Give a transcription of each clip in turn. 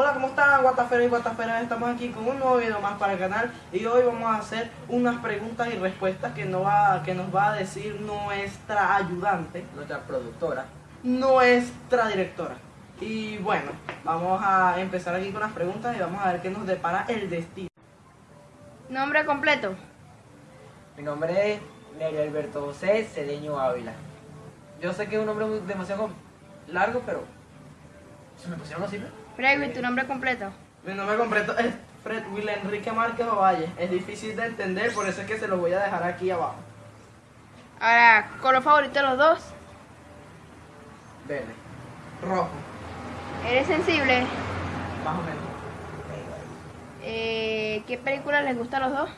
Hola, ¿cómo están? Guataferas y Guataferas, estamos aquí con un nuevo video más para el canal y hoy vamos a hacer unas preguntas y respuestas que nos va, que nos va a decir nuestra ayudante, nuestra productora. nuestra directora. Y bueno, vamos a empezar aquí con las preguntas y vamos a ver qué nos depara el destino. Nombre completo. Mi nombre es Nery Alberto José Cedeño Ávila. Yo sé que es un nombre demasiado largo, pero se me pusieron así, ¿no? Freddy, tu nombre completo. Mi nombre completo es Fred Will Enrique Márquez Ovalle. Es difícil de entender, por eso es que se lo voy a dejar aquí abajo. Ahora, color favorito de los dos. Verde. Rojo, Eres sensible. más o menos. Eh, ¿Qué película les gusta a los dos?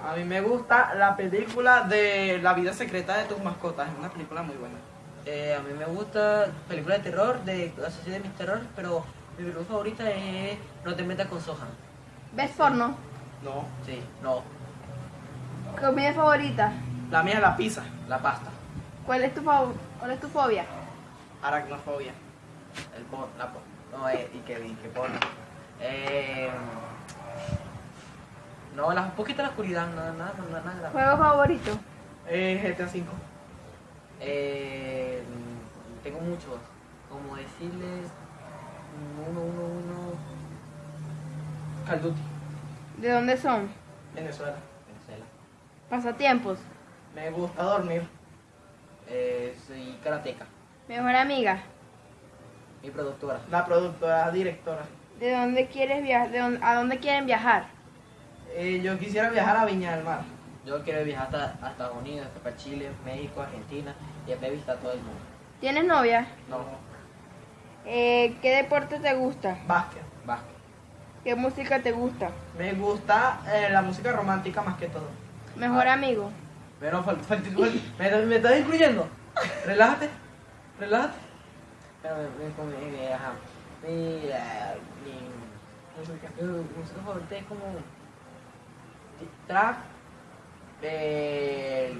A mí me gusta la película de La vida secreta de tus mascotas. Es una película muy buena. Eh, a mí me gusta películas de terror, de la sociedad de mis terror, pero mi película favorita es No te metas con Sohan. ¿Ves porno? No. Sí, no, ¿Comida favorita? La mía es la pizza. la pasta, ¿Cuál es tu, fo- cuál es tu fobia? Aracnofobia. el porno, la po- no, eh, y que, y que porno. Eh, no, la, un poquito la oscuridad, nada, nada, nada, nada. ¿Juego favorito? Eh, GTA V. Eh, tengo muchos. Como decirles. Uno, uno, uno. Duty. ¿De dónde son? Venezuela. Venezuela. Pasatiempos. Me gusta dormir. Eh, soy karateca. Mejor amiga. Mi productora. La productora, directora. ¿De dónde quieres viajar? ¿De dónde- ¿A dónde quieren viajar? Eh, yo quisiera viajar a Viña del Mar. Yo quiero viajar hasta, a Estados Unidos, hasta para Chile, México, Argentina y después visitar todo el mundo. ¿Tienes novia? No, Eh, ¿Qué deporte te gusta? Básquet. básquet. ¿Qué música te gusta? Me gusta eh, la música romántica más que todo. Mejor Ah. amigo. Pero me, me estás incluyendo. Relájate, relájate. Pero me, me, ajá. Mi, mi música, mi música favorita es como trap de,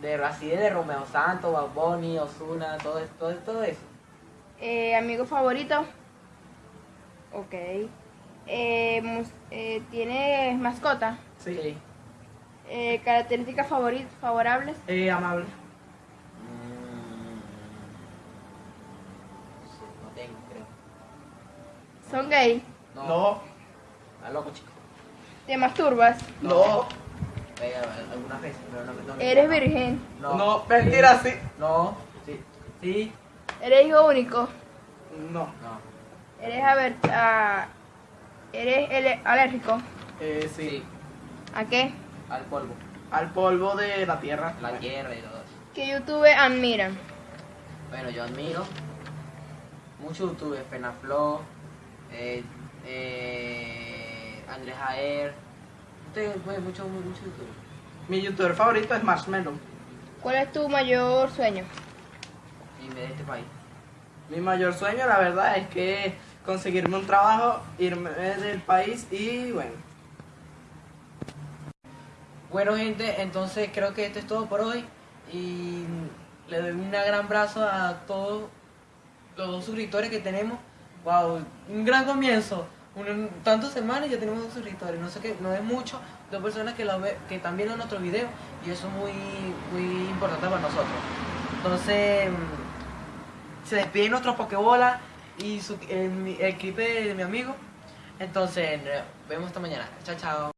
de Racide, de Romeo Santos, Bad Bunny, Ozuna, todo, eso- todo, todo eso. Eh, ¿Amigo favorito? Ok. Eh, mus- eh, ¿Tienes mascota? Sí. Eh, ¿Características favori- favorables? Eh, amable. Mm, no sé, no tengo, creo. ¿Son gay? No, No. está loco, chico. ¿Te masturbas? No. Eh, algunas veces, pero no, no me ¿Eres virgen? No. No, mentira, sí. No, sí, sí, ¿Eres hijo único? No. no. ¿Eres aver- a- ¿Eres alérgico? Eh, sí. Sí, ¿A qué? al polvo, Al polvo de la tierra. la tierra y todo eso. ¿Qué YouTube admiran? Bueno, yo admiro muchos youtubers, Fenaflo, eh, eh, Andrés Jaer, tengo pues, muchos muchos youtubers. Mi youtuber favorito es Marshmello. ¿Cuál es tu mayor sueño? Y de este país. Mi mayor sueño, la verdad, es que conseguirme un trabajo, irme del país y bueno. Bueno gente, entonces creo que esto es todo por hoy y le doy un gran abrazo a todos los suscriptores que tenemos. Wow, un gran comienzo. Tantas semanas ya tenemos dos suscriptores, no sé qué, no es mucho, dos personas que, lo ve, que están viendo nuestro video y eso es muy, muy importante para nosotros. Entonces, se despide nuestro Pokebola y el, el clip de mi amigo. Entonces, vemos esta mañana. Chao, chao.